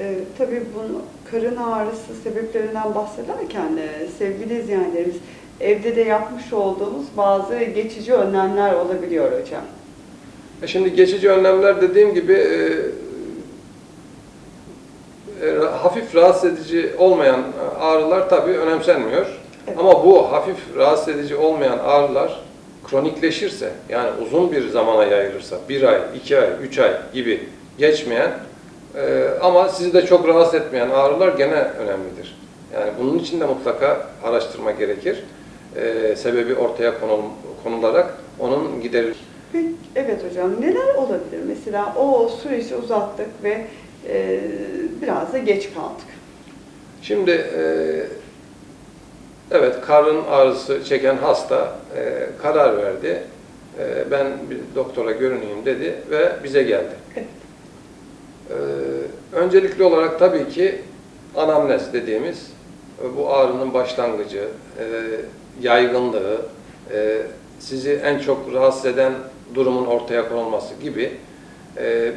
Ee, tabii bunu karın ağrısı sebeplerinden bahsederken e, sevgili izleyenlerimiz evde de yapmış olduğumuz bazı geçici önlemler olabiliyor hocam. E Şimdi geçici önlemler dediğim gibi e, e, hafif rahatsız edici olmayan ağrılar tabii önemsenmiyor. Evet. Ama bu hafif rahatsız edici olmayan ağrılar kronikleşirse, yani uzun bir zamana yayılırsa, bir ay, iki ay, üç ay gibi geçmeyen e, ama sizi de çok rahatsız etmeyen ağrılar gene önemlidir. Yani bunun için de mutlaka araştırma gerekir. E, sebebi ortaya konul- konularak onun giderilir. Peki, evet hocam neler olabilir? Mesela o süreci uzattık ve e, biraz da geç kaldık. Şimdi e, evet karın ağrısı çeken hasta e, karar verdi. E, ben bir doktora görüneyim dedi ve bize geldi. Evet. E, öncelikli olarak tabii ki anamnez dediğimiz e, bu ağrının başlangıcı, e, yaygınlığı, e, sizi en çok rahatsız eden durumun ortaya konulması gibi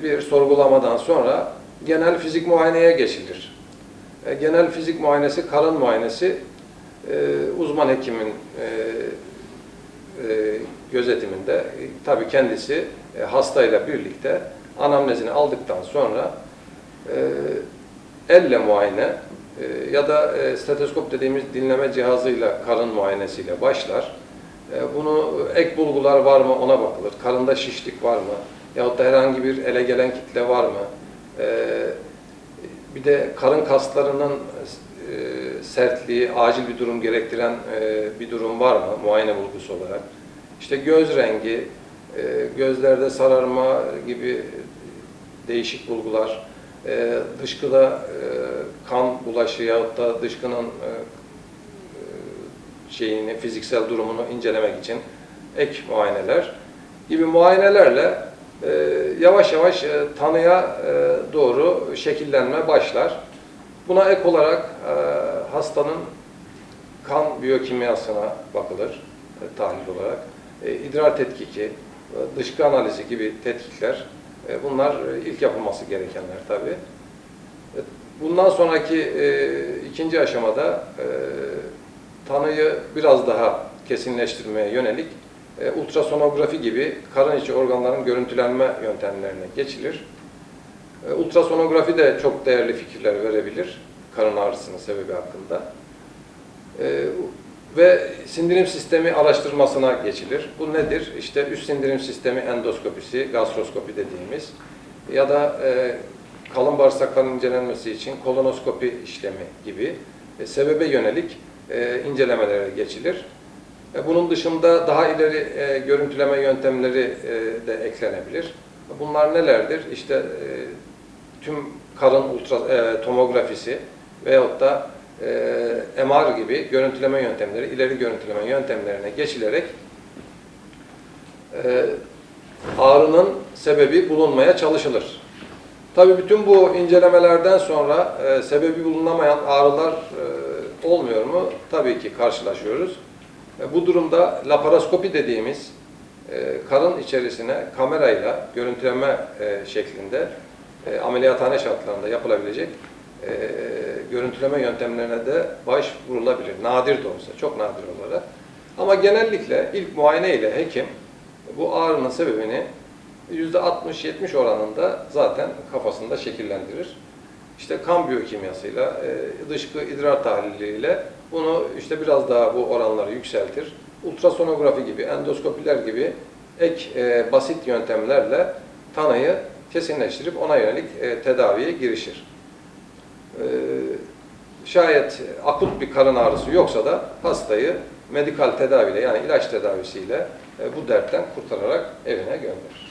bir sorgulamadan sonra genel fizik muayeneye geçilir. Genel fizik muayenesi, karın muayenesi uzman hekimin gözetiminde tabii kendisi e, hastayla birlikte anamnezini aldıktan sonra e, elle muayene e, ya da e, stetoskop dediğimiz dinleme cihazıyla karın muayenesiyle başlar. E, bunu ek bulgular var mı ona bakılır. Karında şişlik var mı? Yahut da herhangi bir ele gelen kitle var mı? E, bir de karın kaslarının e, sertliği, acil bir durum gerektiren e, bir durum var mı muayene bulgusu olarak? İşte göz rengi, gözlerde sararma gibi değişik bulgular, e, dışkıda e, kan bulaşı yahut da dışkının e, e, şeyini, fiziksel durumunu incelemek için ek muayeneler gibi muayenelerle yavaş yavaş tanıya doğru şekillenme başlar. Buna ek olarak hastanın kan biyokimyasına bakılır tahlil olarak. İdrar tetkiki, dışkı analizi gibi tetkikler e, bunlar e, ilk yapılması gerekenler tabii. E, Bundan sonraki ikinci aşamada tanıyı biraz daha kesinleştirmeye yönelik ultrasonografi gibi karın içi organların görüntülenme yöntemlerine geçilir. Ultrasonografi de çok değerli fikirler verebilir karın ağrısının sebebi hakkında. Ve sindirim sistemi araştırmasına geçilir. Bu nedir? İşte üst sindirim sistemi endoskopisi, gastroskopi dediğimiz ya da e, kalın bağırsakların incelenmesi için kolonoskopi işlemi gibi e, sebebe yönelik e, incelemelere geçilir. E, bunun dışında daha ileri e, görüntüleme yöntemleri e, de eklenebilir. Bunlar nelerdir? İşte e, tüm karın ultra e, tomografisi veyahut da e, MR gibi görüntüleme yöntemleri, ileri görüntüleme yöntemlerine geçilerek e, ağrının sebebi bulunmaya çalışılır. Tabii bütün bu incelemelerden sonra e, sebebi bulunamayan ağrılar e, olmuyor mu? Tabii ki karşılaşıyoruz. E, bu durumda laparoskopi dediğimiz e, karın içerisine kamerayla görüntüleme e, şeklinde e, ameliyathane şartlarında yapılabilecek e, görüntüleme yöntemlerine de başvurulabilir. Nadir de olsa, çok nadir olarak. Ama genellikle ilk muayene ile hekim bu ağrının sebebini %60-70 oranında zaten kafasında şekillendirir. İşte kan biyokimyasıyla, e, dışkı idrar tahliliyle bunu işte biraz daha bu oranları yükseltir. Ultrasonografi gibi, endoskopiler gibi ek e, basit yöntemlerle tanıyı kesinleştirip ona yönelik e, tedaviye girişir. E, şayet akut bir karın ağrısı yoksa da hastayı medikal tedaviyle yani ilaç tedavisiyle e, bu dertten kurtararak evine gönderir.